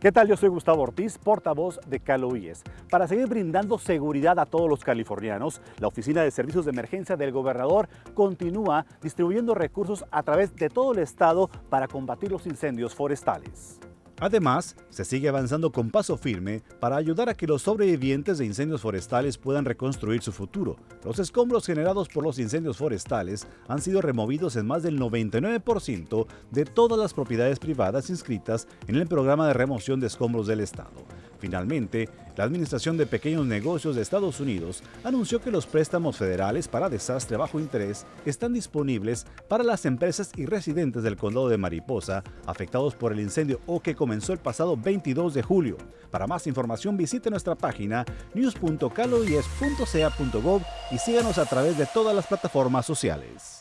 ¿Qué tal? Yo soy Gustavo Ortiz, portavoz de Caloíes. Para seguir brindando seguridad a todos los californianos, la Oficina de Servicios de Emergencia del Gobernador continúa distribuyendo recursos a través de todo el estado para combatir los incendios forestales. Además, se sigue avanzando con paso firme para ayudar a que los sobrevivientes de incendios forestales puedan reconstruir su futuro. Los escombros generados por los incendios forestales han sido removidos en más del 99% de todas las propiedades privadas inscritas en el programa de remoción de escombros del Estado. Finalmente, la Administración de Pequeños Negocios de Estados Unidos anunció que los préstamos federales para desastre bajo interés están disponibles para las empresas y residentes del condado de Mariposa afectados por el incendio o que comenzó el pasado 22 de julio. Para más información visite nuestra página news.caloies.ca.gov y síganos a través de todas las plataformas sociales.